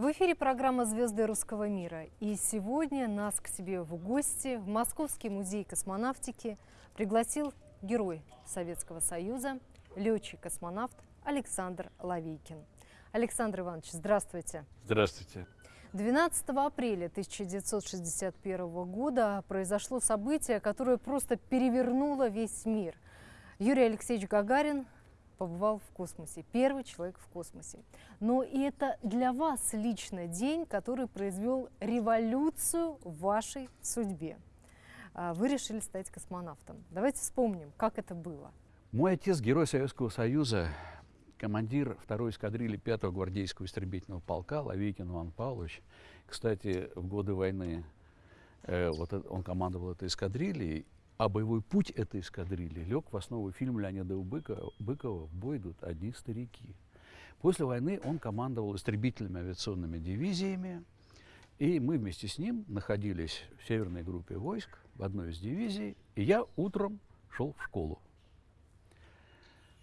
В эфире программа «Звезды русского мира». И сегодня нас к себе в гости в Московский музей космонавтики пригласил герой Советского Союза, летчик-космонавт Александр Лавейкин. Александр Иванович, здравствуйте. Здравствуйте. 12 апреля 1961 года произошло событие, которое просто перевернуло весь мир. Юрий Алексеевич Гагарин побывал в космосе, первый человек в космосе. Но и это для вас лично день, который произвел революцию в вашей судьбе. А, вы решили стать космонавтом. Давайте вспомним, как это было. Мой отец – герой Советского Союза, командир второй эскадрильи 5-го гвардейского истребительного полка Лавейкин Иван Павлович. Кстати, в годы войны э, вот он командовал этой эскадрильей, а боевой путь этой эскадрильи лег в основу фильма Леонида Быкова, Быкова «В идут одни старики». После войны он командовал истребительными авиационными дивизиями, и мы вместе с ним находились в северной группе войск, в одной из дивизий, и я утром шел в школу.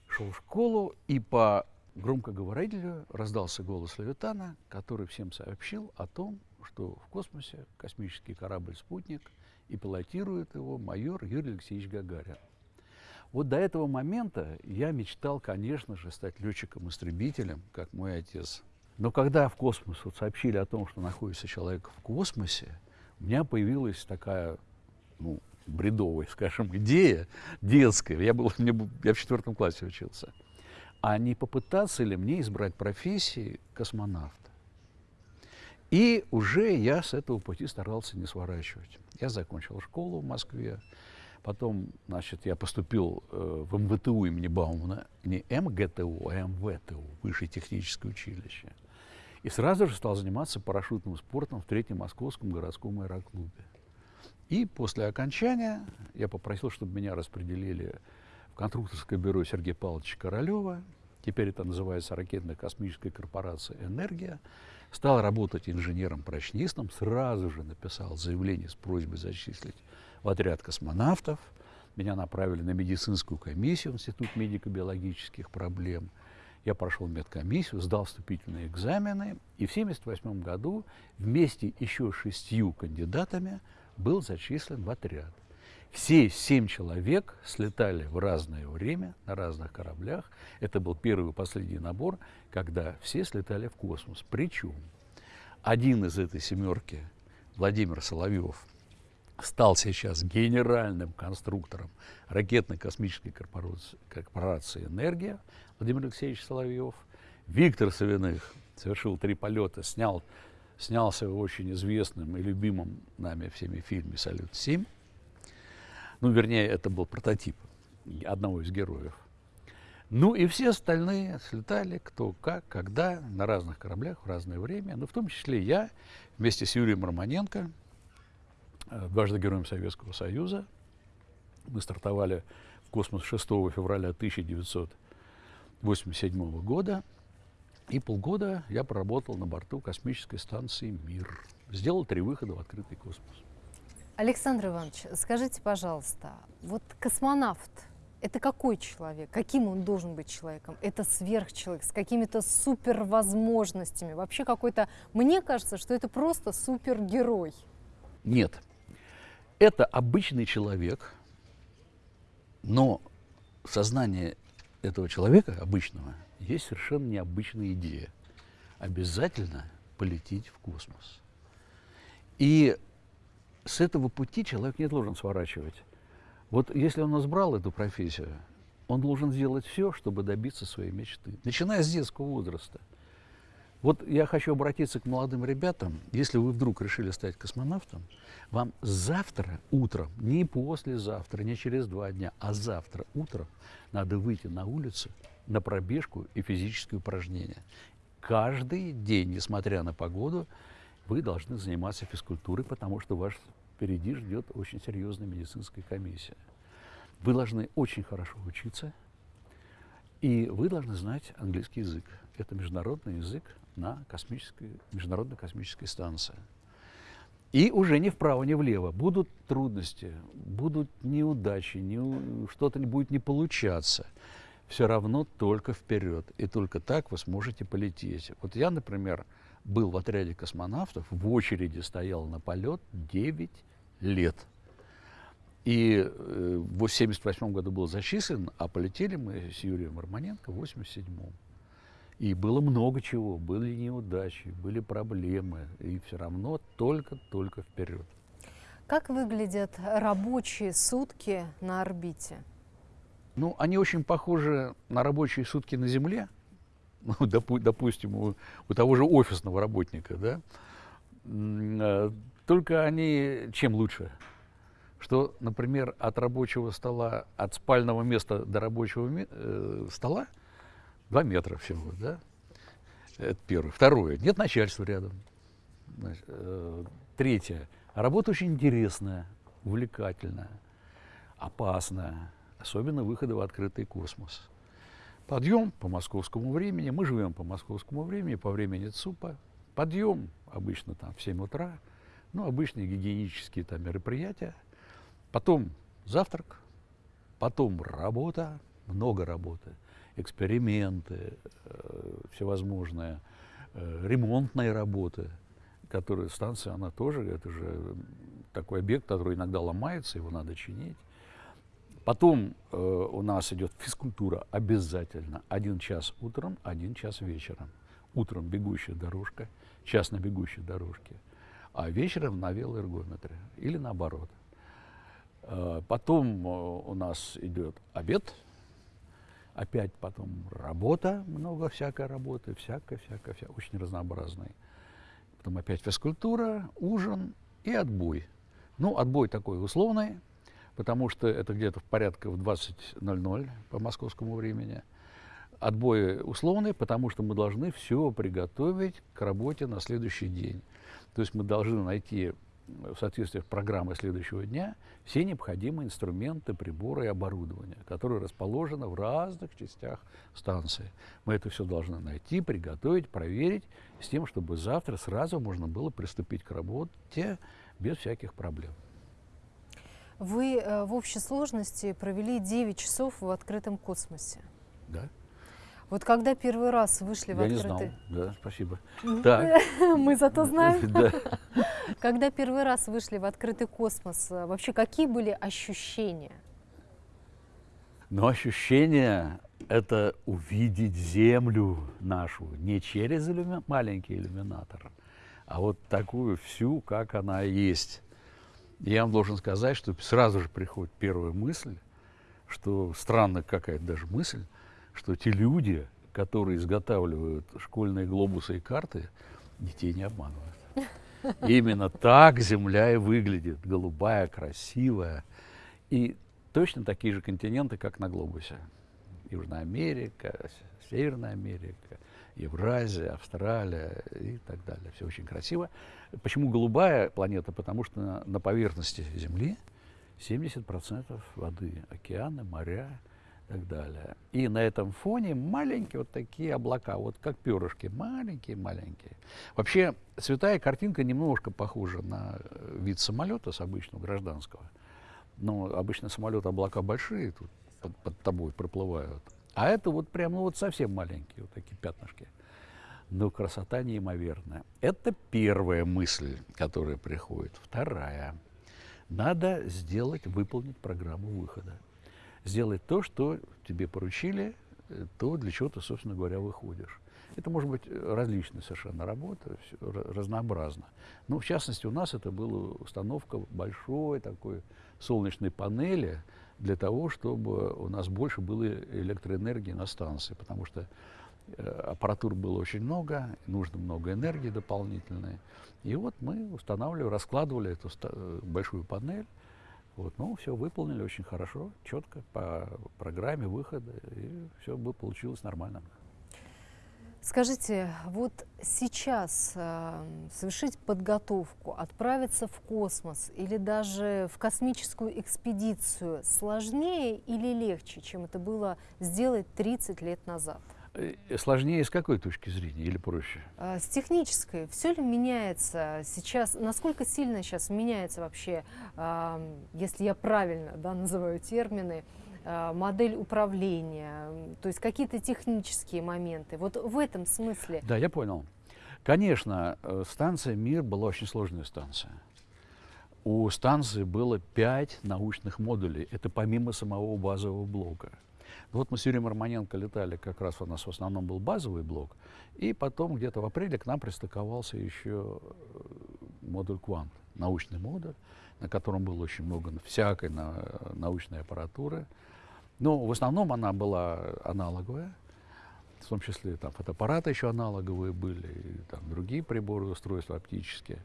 Шел в школу, и по громкоговорителю раздался голос Левитана, который всем сообщил о том, что в космосе космический корабль-спутник – и пилотирует его майор Юрий Алексеевич Гагарин. Вот до этого момента я мечтал, конечно же, стать летчиком-истребителем, как мой отец. Но когда в космос вот сообщили о том, что находится человек в космосе, у меня появилась такая, ну, бредовая, скажем, идея детская. Я, был, мне, я в четвертом классе учился. А не попытаться ли мне избрать профессии космонавта? И уже я с этого пути старался не сворачивать. Я закончил школу в Москве, потом, значит, я поступил э, в МВТУ имени Баумана, не МГТУ, а МВТУ, Высшее техническое училище. И сразу же стал заниматься парашютным спортом в Третьем Московском городском аэроклубе. И после окончания я попросил, чтобы меня распределили в конструкторское бюро Сергея Павловича Королева. Теперь это называется ракетно-космическая корпорация «Энергия» стал работать инженером-прочнистом, сразу же написал заявление с просьбой зачислить в отряд космонавтов. Меня направили на медицинскую комиссию, Институт медико-биологических проблем. Я прошел медкомиссию, сдал вступительные экзамены, и в 1978 году вместе еще шестью кандидатами был зачислен в отряд. Все семь человек слетали в разное время на разных кораблях. Это был первый и последний набор, когда все слетали в космос. Причем один из этой семерки, Владимир Соловьев, стал сейчас генеральным конструктором ракетно-космической корпорации, «Энергия» Владимир Алексеевич Соловьев. Виктор Савиных совершил три полета, снял, снялся в очень известном и любимом нами всеми фильме «Салют-7». Ну, вернее, это был прототип одного из героев. Ну и все остальные слетали, кто как, когда, на разных кораблях в разное время. Ну, в том числе я вместе с Юрием Романенко, э, дважды героем Советского Союза. Мы стартовали в космос 6 февраля 1987 года. И полгода я проработал на борту космической станции «Мир». Сделал три выхода в открытый космос. Александр Иванович, скажите, пожалуйста, вот космонавт – это какой человек? Каким он должен быть человеком? Это сверхчеловек с какими-то супервозможностями? Вообще какой-то… Мне кажется, что это просто супергерой. Нет. Это обычный человек, но сознание этого человека, обычного, есть совершенно необычная идея. Обязательно полететь в космос. И с этого пути человек не должен сворачивать. Вот если он избрал эту профессию, он должен сделать все, чтобы добиться своей мечты, начиная с детского возраста. Вот я хочу обратиться к молодым ребятам. Если вы вдруг решили стать космонавтом, вам завтра утром, не послезавтра, не через два дня, а завтра утром надо выйти на улицу на пробежку и физические упражнения. Каждый день, несмотря на погоду, вы должны заниматься физкультурой, потому что вас впереди ждет очень серьезная медицинская комиссия. Вы должны очень хорошо учиться, и вы должны знать английский язык. Это международный язык на космической, международной космической станции. И уже ни вправо, ни влево. Будут трудности, будут неудачи, не, что-то не будет не получаться. Все равно только вперед. И только так вы сможете полететь. Вот я, например, был в отряде космонавтов, в очереди стоял на полет 9 лет. И э, в 1978 году был зачислен, а полетели мы с Юрием Романенко в 1987. И было много чего, были неудачи, были проблемы, и все равно только-только вперед. Как выглядят рабочие сутки на орбите? Ну, они очень похожи на рабочие сутки на Земле, ну, допу допустим, у, у того же офисного работника, да, э, только они чем лучше? Что, например, от рабочего стола, от спального места до рабочего э, стола 2 метра всего, да? Это первое. Второе. Нет начальства рядом. Значит, э, третье. Работа очень интересная, увлекательная, опасная, особенно выходы в открытый космос. Подъем по московскому времени, мы живем по московскому времени, по времени ЦУПа. Подъем обычно там в 7 утра, ну, обычные гигиенические там мероприятия. Потом завтрак, потом работа, много работы, эксперименты, э, всевозможные э, ремонтные работы, которые станция, она тоже, это же такой объект, который иногда ломается, его надо чинить. Потом э, у нас идет физкультура обязательно. Один час утром, один час вечером. Утром бегущая дорожка, час на бегущей дорожке, а вечером на велоэргометре или наоборот. Э, потом э, у нас идет обед, опять потом работа, много всякой работы, всякой, всякой, очень разнообразной. Потом опять физкультура, ужин и отбой. Ну, отбой такой условный, потому что это где-то в порядке в 20.00 по московскому времени. Отбой условный, потому что мы должны все приготовить к работе на следующий день. То есть мы должны найти в соответствии с программой следующего дня все необходимые инструменты, приборы и оборудование, которые расположены в разных частях станции. Мы это все должны найти, приготовить, проверить, с тем, чтобы завтра сразу можно было приступить к работе без всяких проблем. Вы э, в общей сложности провели 9 часов в открытом космосе. Да. Вот когда первый раз вышли в Я открытый... не знал, да, спасибо. Так. Мы зато знаем. Да. Когда первый раз вышли в открытый космос, э, вообще какие были ощущения? Но ощущение – это увидеть Землю нашу не через иллюми... маленький иллюминатор, а вот такую всю, как она есть. Я вам должен сказать, что сразу же приходит первая мысль, что странная какая-то даже мысль, что те люди, которые изготавливают школьные глобусы и карты, детей не обманывают. Именно так Земля и выглядит, голубая, красивая. И точно такие же континенты, как на глобусе. Южная Америка, Северная Америка, Евразия, Австралия и так далее. Все очень красиво. Почему голубая планета? Потому что на, на поверхности Земли 70% воды, океаны, моря и так далее. И на этом фоне маленькие вот такие облака, вот как перышки, маленькие-маленькие. Вообще цветая картинка немножко похожа на э, вид самолета с обычного гражданского. Но обычно самолет облака большие, тут под, под тобой проплывают. А это вот прям, ну вот совсем маленькие вот такие пятнышки. Но красота неимоверная. Это первая мысль, которая приходит. Вторая. Надо сделать, выполнить программу выхода. Сделать то, что тебе поручили, э, то, для чего ты, собственно говоря, выходишь. Это может быть различная совершенно работа, разнообразно. Но в частности у нас это была установка большой такой солнечной панели, для того, чтобы у нас больше было электроэнергии на станции, потому что э, аппаратур было очень много, нужно много энергии дополнительной. И вот мы устанавливали, раскладывали эту э, большую панель, вот, ну, все выполнили очень хорошо, четко, по программе выхода, и все бы получилось нормально. Скажите, вот сейчас э, совершить подготовку, отправиться в космос или даже в космическую экспедицию сложнее или легче, чем это было сделать 30 лет назад? Э, сложнее с какой точки зрения или проще? Э, с технической. Все ли меняется сейчас? Насколько сильно сейчас меняется вообще, э, если я правильно да, называю термины, Э, модель управления, то есть какие-то технические моменты. Вот в этом смысле. Да, я понял. Конечно, э, станция «Мир» была очень сложная станция. У станции было пять научных модулей. Это помимо самого базового блока. Вот мы с Юрием Романенко летали, как раз у нас в основном был базовый блок, и потом где-то в апреле к нам пристыковался еще э, модуль «Квант», научный модуль, на котором было очень много всякой на, научной аппаратуры. Но в основном она была аналоговая, в том числе там фотоаппараты еще аналоговые были, и там другие приборы, устройства оптические.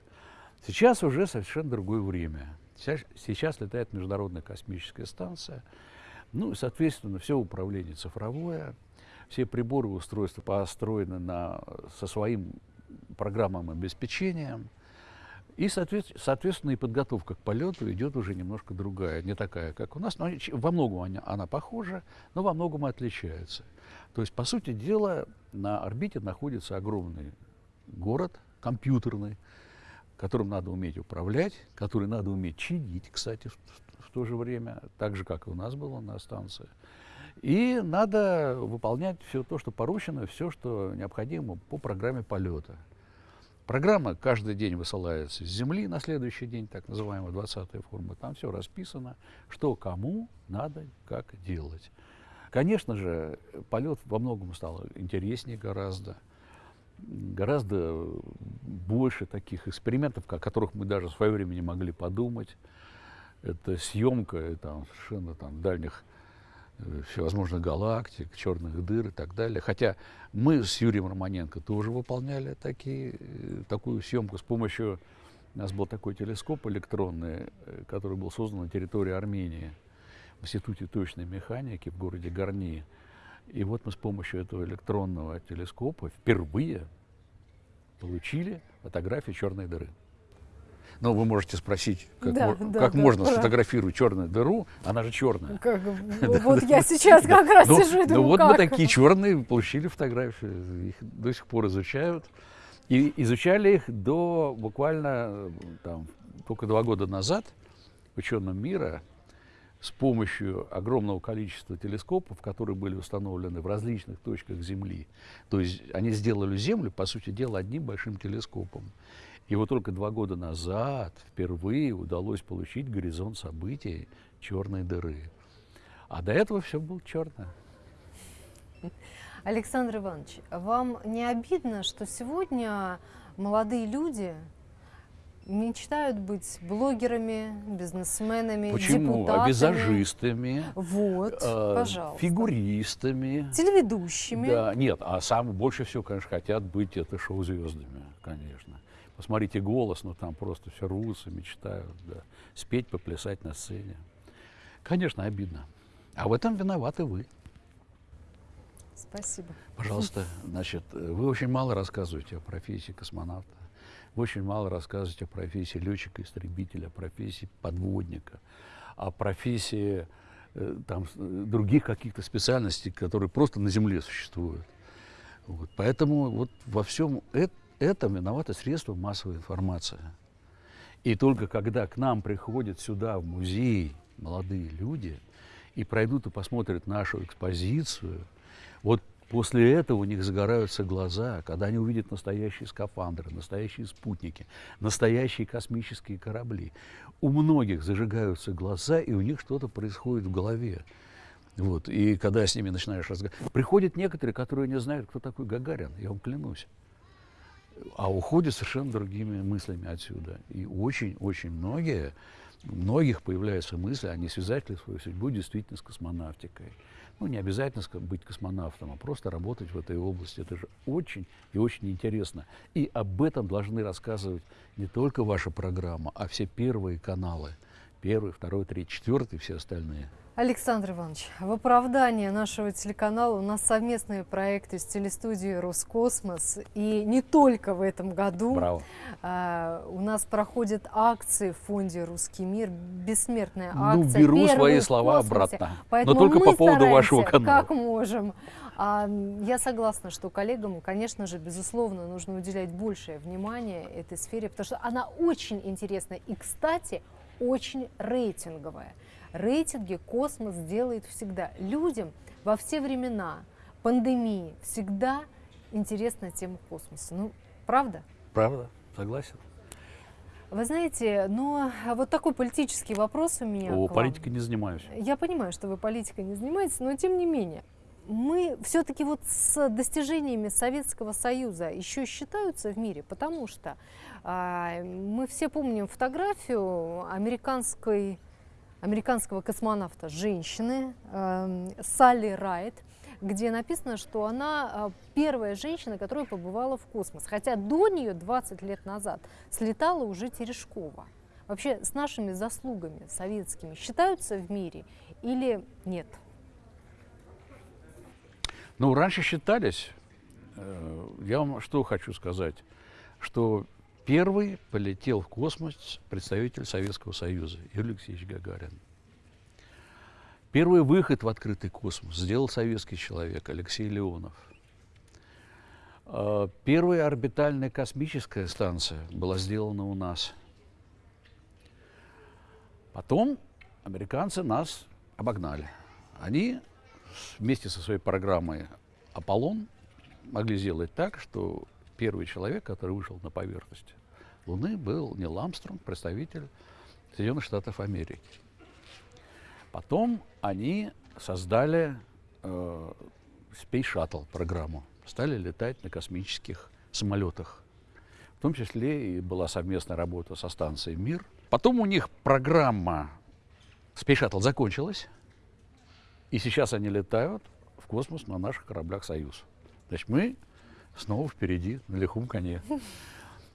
Сейчас уже совершенно другое время. Сейчас, сейчас летает Международная космическая станция, ну, соответственно, все управление цифровое, все приборы и устройства построены на, со своим программным обеспечением. И, соответственно, и подготовка к полету идет уже немножко другая, не такая, как у нас. Но во многом она, она похожа, но во многом отличается. То есть, по сути дела, на орбите находится огромный город, компьютерный, которым надо уметь управлять, который надо уметь чинить, кстати, в, то же время, так же, как и у нас было на станции. И надо выполнять все то, что поручено, все, что необходимо по программе полета. Программа каждый день высылается с Земли на следующий день, так называемая 20-я форма. Там все расписано, что кому надо, как делать. Конечно же, полет во многом стал интереснее гораздо. Гораздо больше таких экспериментов, о которых мы даже в свое время не могли подумать. Это съемка там, совершенно там, дальних Э, всевозможных галактик, черных дыр и так далее. Хотя мы с Юрием Романенко тоже выполняли такие, э, такую съемку с помощью... У нас был такой телескоп электронный, э, который был создан на территории Армении в Институте точной механики в городе Горни. И вот мы с помощью этого электронного телескопа впервые получили фотографию черной дыры. Но вы можете спросить, как, да, мо- да, как да, можно да. сфотографировать черную дыру, она же черная. Как, вот я сейчас как раз Ну, сижу и ну думаю, вот как? мы такие черные получили фотографии, их до сих пор изучают. И изучали их до буквально там, только два года назад ученым мира с помощью огромного количества телескопов, которые были установлены в различных точках Земли. То есть они сделали Землю, по сути дела, одним большим телескопом. И вот только два года назад впервые удалось получить горизонт событий черной дыры. А до этого все было черное. Александр Иванович, вам не обидно, что сегодня молодые люди мечтают быть блогерами, бизнесменами, Почему? депутатами? А визажистами, Вот, э, пожалуйста. фигуристами. Телеведущими. Да, нет, а самое больше всего, конечно, хотят быть это шоу-звездами, конечно. Посмотрите голос, ну там просто все рвутся, мечтают, да. Спеть, поплясать на сцене. Конечно, обидно. А в этом виноваты вы. Спасибо. Пожалуйста, значит, вы очень мало рассказываете о профессии космонавта. Вы очень мало рассказываете о профессии летчика-истребителя, о профессии подводника, о профессии э, там, э, других каких-то специальностей, которые просто на Земле существуют. Вот. Поэтому вот во всем э- этом виноваты средства массовой информации. И только когда к нам приходят сюда, в музей, молодые люди, и пройдут и посмотрят нашу экспозицию, вот после этого у них загораются глаза, когда они увидят настоящие скафандры, настоящие спутники, настоящие космические корабли. У многих зажигаются глаза, и у них что-то происходит в голове. Вот. И когда с ними начинаешь разговаривать, приходят некоторые, которые не знают, кто такой Гагарин, я вам клянусь. А уходят совершенно другими мыслями отсюда. И очень-очень многие, у многих появляются мысли, они связать свою судьбу действительно с космонавтикой. Ну, не обязательно быть космонавтом, а просто работать в этой области. Это же очень и очень интересно. И об этом должны рассказывать не только ваша программа, а все первые каналы. Первый, второй, третий, четвертый, все остальные. Александр Иванович, в оправдание нашего телеканала у нас совместные проекты с телестудией «Роскосмос». И не только в этом году. Браво. А, у нас проходят акции в фонде «Русский мир», бессмертная Ну, акция. беру первая свои слова обратно. Поэтому Но только по поводу вашего канала. как можем. А, я согласна, что коллегам, конечно же, безусловно, нужно уделять большее внимание этой сфере, потому что она очень интересна и, кстати, очень рейтинговая. Рейтинги космос делает всегда. Людям во все времена пандемии всегда интересна тема космоса. Ну, Правда? Правда, согласен. Вы знаете, но вот такой политический вопрос у меня. О, политикой не занимаюсь. Я понимаю, что вы политикой не занимаетесь, но тем не менее, мы все-таки вот с достижениями Советского Союза еще считаются в мире, потому что а, мы все помним фотографию американской, американского космонавта женщины э, Салли Райт, где написано, что она а, первая женщина, которая побывала в космос. Хотя до нее 20 лет назад слетала уже Терешкова. Вообще с нашими заслугами советскими считаются в мире или нет? Ну, раньше считались, э, я вам что хочу сказать, что первый полетел в космос представитель Советского Союза Юрий Алексеевич Гагарин. Первый выход в открытый космос сделал советский человек Алексей Леонов. Э, Первая орбитальная космическая станция была сделана у нас. Потом американцы нас обогнали. Они вместе со своей программой «Аполлон» могли сделать так, что первый человек, который вышел на поверхность Луны, был Нил Армстронг, представитель Соединенных Штатов Америки. Потом они создали э, Space Shuttle программу, стали летать на космических самолетах. В том числе и была совместная работа со станцией «Мир». Потом у них программа Space Shuttle закончилась, и сейчас они летают в космос на наших кораблях «Союз». Значит, мы снова впереди, на лихом коне.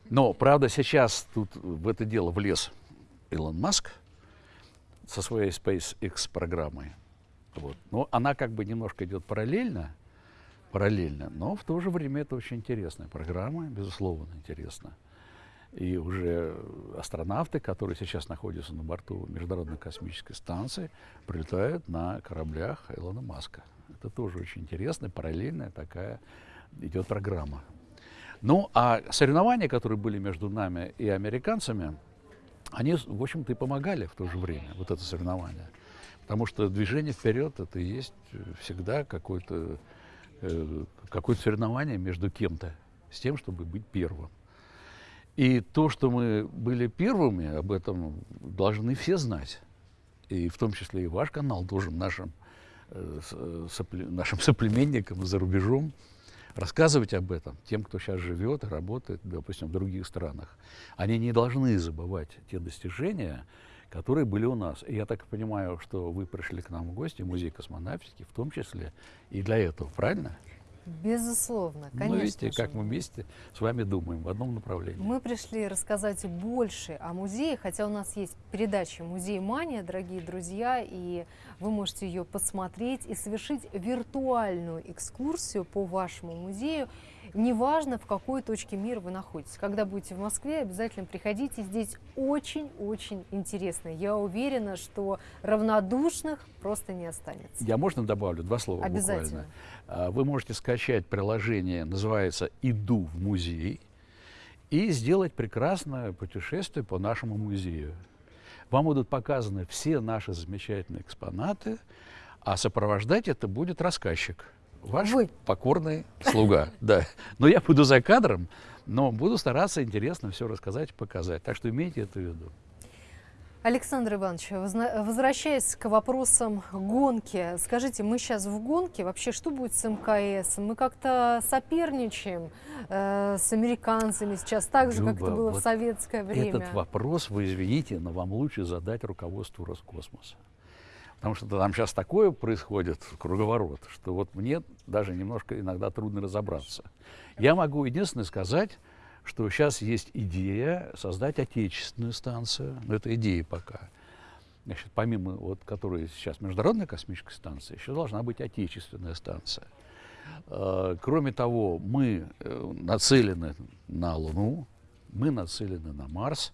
Но, правда, сейчас тут в это дело влез Илон Маск со своей SpaceX программой. Вот. Но она как бы немножко идет параллельно, параллельно, но в то же время это очень интересная программа, безусловно, интересно. И уже астронавты, которые сейчас находятся на борту Международной космической станции, прилетают на кораблях Илона Маска. Это тоже очень интересная, параллельная такая идет программа. Ну, а соревнования, которые были между нами и американцами, они, в общем-то, и помогали в то же время, вот это соревнование. Потому что движение вперед это и есть э, всегда какое-то э, какое соревнование между кем-то с тем, чтобы быть первым. И то, что мы были первыми, об этом должны все знать. И в том числе и ваш канал должен нашим, э, э, нашим соплеменникам за рубежом рассказывать об этом тем, кто сейчас живет и работает, допустим, в других странах. Они не должны забывать те достижения, которые были у нас. И я так понимаю, что вы пришли к нам в гости, музей космонавтики, в том числе и для этого, правильно? Безусловно, конечно. ну, видите, как мы вместе с вами думаем в одном направлении. Мы пришли рассказать больше о музее, хотя у нас есть передача «Музей Мания», дорогие друзья, и вы можете ее посмотреть и совершить виртуальную экскурсию по вашему музею. Неважно, в какой точке мира вы находитесь. Когда будете в Москве, обязательно приходите. Здесь очень-очень интересно. Я уверена, что равнодушных просто не останется. Я можно добавлю два слова Обязательно. буквально? Вы можете скачать приложение, называется «Иду в музей», и сделать прекрасное путешествие по нашему музею. Вам будут показаны все наши замечательные экспонаты, а сопровождать это будет рассказчик. Ваш Вы. покорный слуга. Да. Но я буду за кадром, но буду стараться интересно все рассказать и показать. Так что имейте это в виду. Александр Иванович, возвращаясь к вопросам гонки, скажите, мы сейчас в гонке, вообще что будет с МКС? Мы как-то соперничаем э, с американцами сейчас, так же, как это Люба, было в вот советское время. Этот вопрос, вы извините, но вам лучше задать руководству Роскосмоса. Потому что там сейчас такое происходит, круговорот, что вот мне даже немножко иногда трудно разобраться. Я могу единственное сказать, что сейчас есть идея создать отечественную станцию, но это идея пока. Значит, помимо вот, которой сейчас Международная космическая станция, еще должна быть отечественная станция. Э, Кроме того, мы э, нацелены на Луну, мы нацелены на Марс.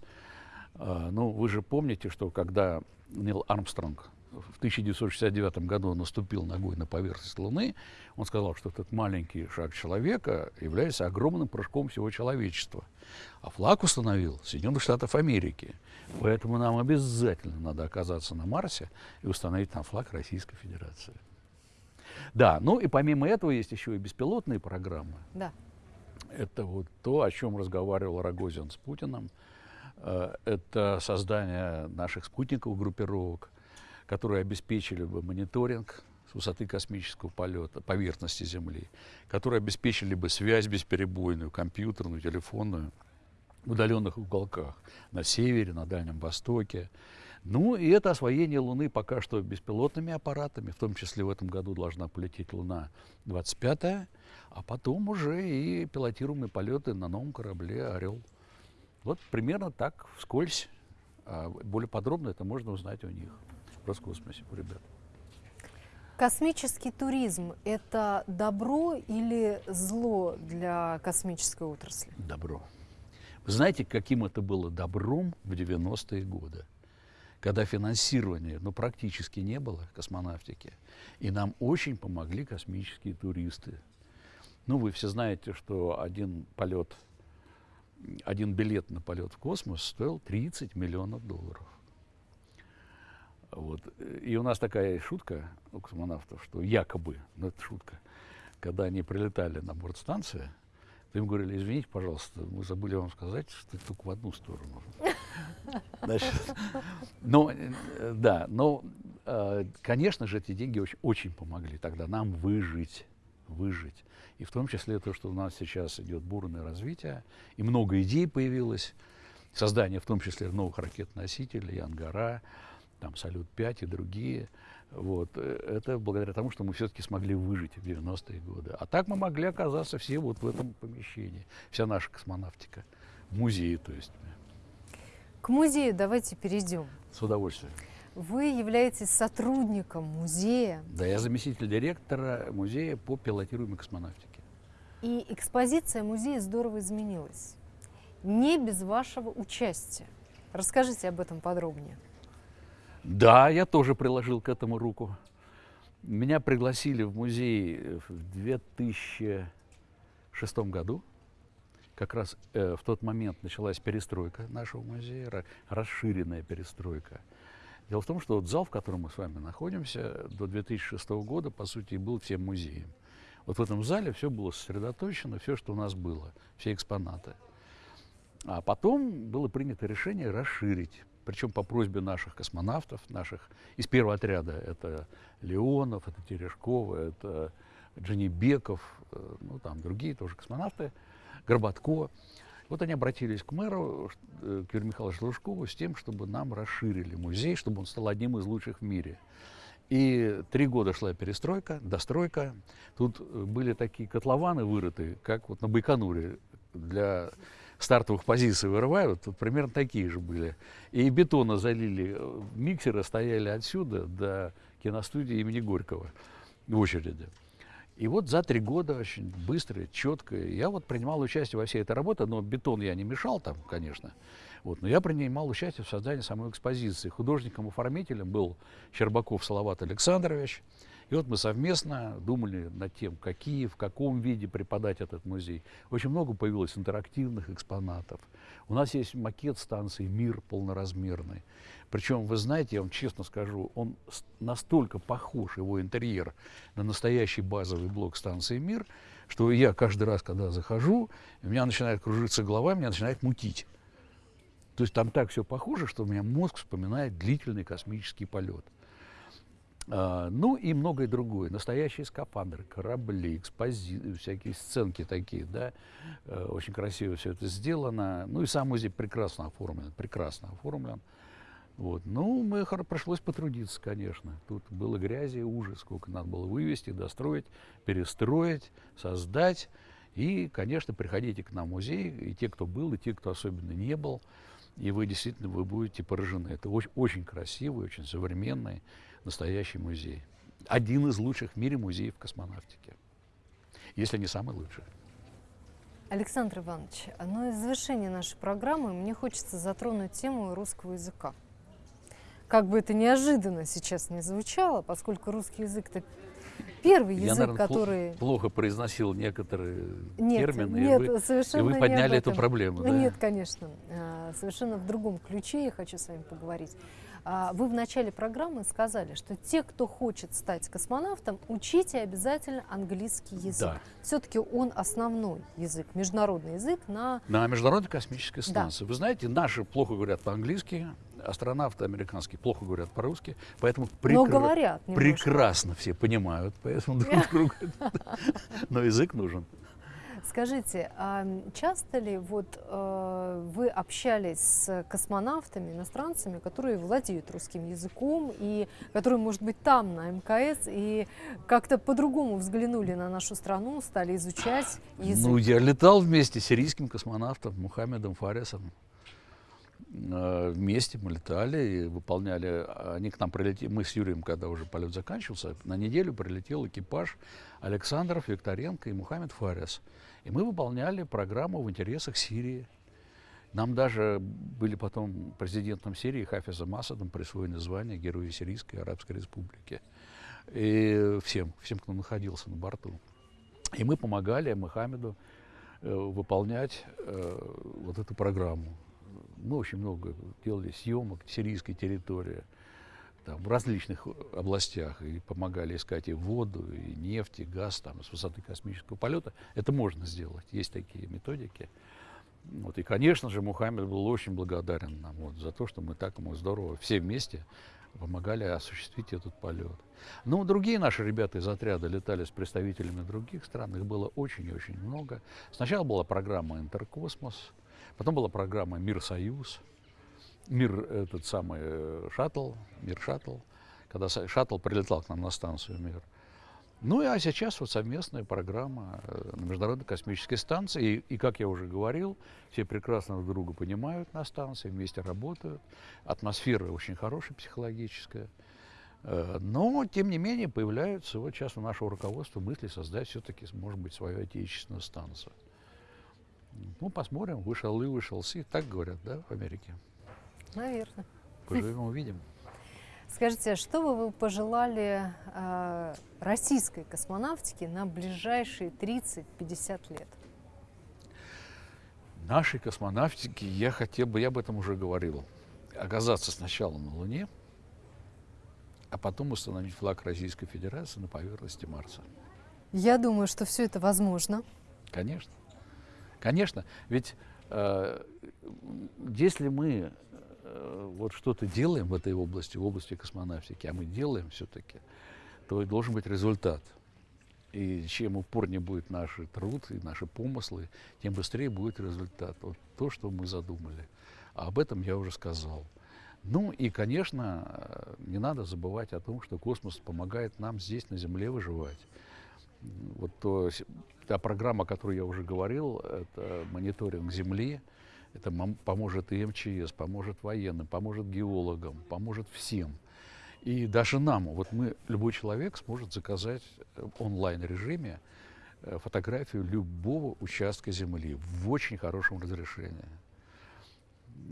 Э, Ну, вы же помните, что когда Нил Армстронг в 1969 году наступил ногой на поверхность Луны, он сказал, что этот маленький шаг человека является огромным прыжком всего человечества. А флаг установил Соединенных Штатов Америки. Поэтому нам обязательно надо оказаться на Марсе и установить там флаг Российской Федерации. Да, ну и помимо этого есть еще и беспилотные программы. Да. Это вот то, о чем разговаривал Рогозин с Путиным. Э, это создание наших спутниковых группировок, которые обеспечили бы мониторинг с высоты космического полета, поверхности Земли, которые обеспечили бы связь бесперебойную, компьютерную, телефонную в удаленных уголках на севере, на Дальнем Востоке. Ну и это освоение Луны пока что беспилотными аппаратами, в том числе в этом году должна полететь Луна 25 а потом уже и пилотируемые полеты на новом корабле «Орел». Вот примерно так, вскользь. А более подробно это можно узнать у них Роскосмосе, у ребят. Космический туризм – это добро или зло для космической отрасли? Добро. Вы знаете, каким это было добром в 90-е годы, когда финансирования ну, практически не было космонавтики, и нам очень помогли космические туристы. Ну, вы все знаете, что один полет, один билет на полет в космос стоил 30 миллионов долларов. И у нас такая шутка у космонавтов, что якобы, ну это шутка, когда они прилетали на борт станции, то им говорили, извините, пожалуйста, мы забыли вам сказать, что это только в одну сторону. Значит, э, да, но, э, конечно же, эти деньги очень, очень помогли тогда нам выжить, выжить. И в том числе то, что у нас сейчас идет бурное развитие, и много идей появилось, создание в том числе новых ракет-носителей, Ангара, там Салют-5 и другие. Вот. Э, это благодаря тому, что мы все-таки смогли выжить в 90-е годы. А так мы могли оказаться все вот в этом помещении. Вся наша космонавтика. В музее, то есть. К музею давайте перейдем. С удовольствием. Вы являетесь сотрудником музея. Да, я заместитель директора музея по пилотируемой космонавтике. И экспозиция музея здорово изменилась. Не без вашего участия. Расскажите об этом подробнее. Да, я тоже приложил к этому руку. Меня пригласили в музей в 2006 году. Как раз э, в тот момент началась перестройка нашего музея, расширенная перестройка. Дело в том, что вот зал, в котором мы с вами находимся, до 2006 года, по сути, был всем музеем. Вот в этом зале все было сосредоточено, все, что у нас было, все экспонаты. А потом было принято решение расширить причем по просьбе наших космонавтов, наших из первого отряда. Это Леонов, это Терешкова, это Дженебеков, э, ну там другие тоже космонавты, Горбатко. Вот они обратились к мэру, э, к Юрию Михайловичу Лужкову, с тем, чтобы нам расширили музей, чтобы он стал одним из лучших в мире. И три года шла перестройка, достройка. Тут э, были такие котлованы вырыты, как вот на Байконуре для стартовых позиций вырывают, тут примерно такие же были. И бетона залили, миксеры стояли отсюда до киностудии имени Горького в очереди. И вот за три года очень быстро, четко, я вот принимал участие во всей этой работе, но бетон я не мешал там, конечно, вот, но я принимал участие в создании самой экспозиции. Художником-оформителем был Щербаков Салават Александрович, и вот мы совместно думали над тем, какие, в каком виде преподать этот музей. Очень много появилось интерактивных экспонатов. У нас есть макет станции «Мир» полноразмерный. Причем, вы знаете, я вам честно скажу, он настолько похож, его интерьер, на настоящий базовый блок станции «Мир», что я каждый раз, когда захожу, у меня начинает кружиться голова, меня начинает мутить. То есть там так все похоже, что у меня мозг вспоминает длительный космический полет. А, ну и многое другое. Настоящие скафандры, корабли, экспози... всякие сценки такие, да. Э, очень красиво все это сделано. Ну и сам музей прекрасно оформлен, прекрасно оформлен. Вот. Ну, мы пришлось потрудиться, конечно. Тут было грязи, ужас, сколько надо было вывести, достроить, перестроить, создать. И, конечно, приходите к нам в музей, и те, кто был, и те, кто особенно не был, и вы действительно вы будете поражены. Это очень, очень красивый, очень современный настоящий музей. Один из лучших в мире музеев космонавтики, если не самый лучший. Александр Иванович, ну и в завершении нашей программы мне хочется затронуть тему русского языка. Как бы это неожиданно сейчас не звучало, поскольку русский язык это первый язык, Я, наверное, который... плохо произносил некоторые нет, термины, нет, и, вы, совершенно и вы подняли эту проблему. Да? Нет, конечно. А, совершенно в другом ключе я хочу с вами поговорить. А, вы в начале программы сказали, что те, кто хочет стать космонавтом, учите обязательно английский язык. Да. Все-таки он основной язык, международный язык на... На Международной космической станции. Да. Вы знаете, наши плохо говорят по-английски, астронавты американские плохо говорят по-русски, поэтому прекра... говорят прекрасно все понимают, поэтому друг друга. Но язык нужен. Скажите, а часто ли вот э, вы общались с космонавтами, иностранцами, которые владеют русским языком и которые, может быть, там на МКС и как-то по-другому взглянули на нашу страну, стали изучать язык? Ну, я летал вместе с сирийским космонавтом Мухаммедом Фарисом. Э, вместе мы летали и выполняли, они к нам прилетели, мы с Юрием, когда уже полет заканчивался, на неделю прилетел экипаж Александров, Викторенко и Мухаммед Фарис. И мы выполняли программу в интересах Сирии. Нам даже были потом президентом Сирии Хафизом Асадом присвоены звание Героя Сирийской Арабской Республики. И всем, всем, кто находился на борту. И мы помогали Мухаммеду э, выполнять э, вот эту программу. Мы очень много делали съемок сирийской территории там, в различных областях и помогали искать и воду, и нефть, и газ там, с высоты космического полета. Это можно сделать, есть такие методики. Вот. И, конечно же, Мухаммед был очень благодарен нам вот, за то, что мы так ему здорово все вместе помогали осуществить этот полет. Ну, другие наши ребята из отряда летали с представителями других стран, их было очень и очень много. Сначала была программа «Интеркосмос», потом была программа «Мир Союз», мир этот самый э, шаттл, мир шаттл, когда шаттл прилетал к нам на станцию мир. Ну а сейчас вот совместная программа э, на Международной космической станции. И, и, как я уже говорил, все прекрасно друг друга понимают на станции, вместе работают. Атмосфера очень хорошая, психологическая. Э, но, тем не менее, появляются вот сейчас у нашего руководства мысли создать все-таки, может быть, свою отечественную станцию. Ну, посмотрим, вышел и вышел си, так говорят, да, в Америке. Наверное. Поживем, увидим. Скажите, что бы вы пожелали э, российской космонавтике на ближайшие 30-50 лет? Нашей космонавтике я хотел бы, я об этом уже говорил, оказаться сначала на Луне, а потом установить флаг Российской Федерации на поверхности Марса. Я думаю, что все это возможно. Конечно. Конечно. Ведь э, если мы вот что-то делаем в этой области, в области космонавтики, а мы делаем все-таки, то должен быть результат. И чем упорнее будет наш труд и наши помыслы, тем быстрее будет результат. Вот то, что мы задумали. А об этом я уже сказал. Ну и, конечно, не надо забывать о том, что космос помогает нам здесь, на Земле, выживать. Вот то, та программа, о которой я уже говорил, это мониторинг Земли, это поможет и МЧС, поможет военным, поможет геологам, поможет всем. И даже нам, вот мы, любой человек сможет заказать в онлайн-режиме э, фотографию любого участка земли в очень хорошем разрешении.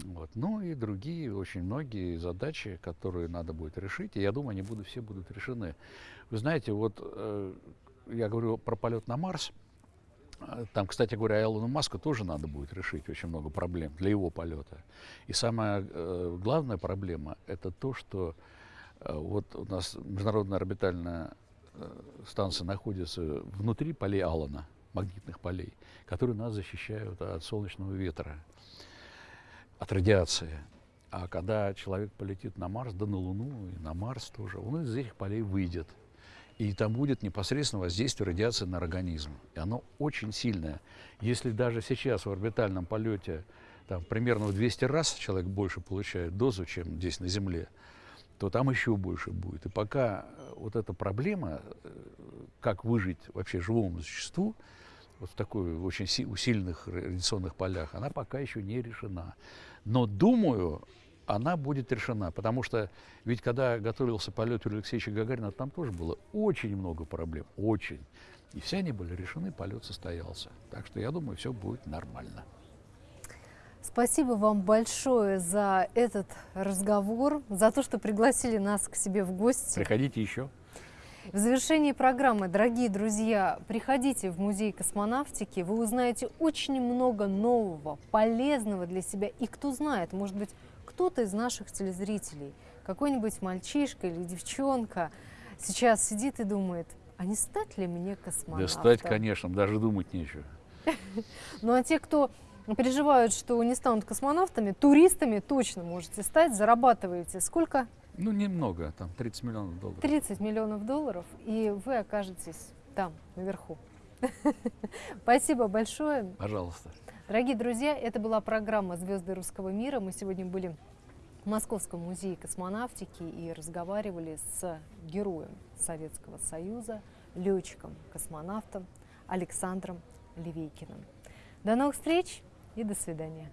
Вот. Ну и другие, очень многие задачи, которые надо будет решить, и я думаю, они будут, все будут решены. Вы знаете, вот э, я говорю про полет на Марс, там, кстати говоря, Элону Маску тоже надо будет решить очень много проблем для его полета. И самая э, главная проблема – это то, что э, вот у нас международная орбитальная э, станция находится внутри полей Аллана, магнитных полей, которые нас защищают от солнечного ветра, от радиации. А когда человек полетит на Марс, да на Луну и на Марс тоже, он из этих полей выйдет – и там будет непосредственно воздействие радиации на организм. И оно очень сильное. Если даже сейчас в орбитальном полете там, примерно в 200 раз человек больше получает дозу, чем здесь на Земле, то там еще больше будет. И пока э, вот эта проблема, э, как выжить вообще живому существу, вот в такой очень усиленных радиационных полях, она пока еще не решена. Но думаю, она будет решена. Потому что ведь когда готовился полет Юрия Алексеевича Гагарина, там тоже было очень много проблем, очень. И все они были решены, полет состоялся. Так что я думаю, все будет нормально. Спасибо вам большое за этот разговор, за то, что пригласили нас к себе в гости. Приходите еще. В завершении программы, дорогие друзья, приходите в Музей космонавтики, вы узнаете очень много нового, полезного для себя. И кто знает, может быть, кто-то из наших телезрителей какой-нибудь мальчишка или девчонка сейчас сидит и думает, а не стать ли мне космонавтом? Да стать, конечно, даже думать нечего. Ну а те, кто переживают, что не станут космонавтами, туристами точно можете стать, зарабатываете сколько? Ну, немного, там 30 миллионов долларов. 30 миллионов долларов, и вы окажетесь там, наверху. Спасибо большое. Пожалуйста. Дорогие друзья, это была программа «Звезды русского мира». Мы сегодня были в Московском музее космонавтики и разговаривали с героем Советского Союза, летчиком, космонавтом Александром Левейкиным. До новых встреч и до свидания.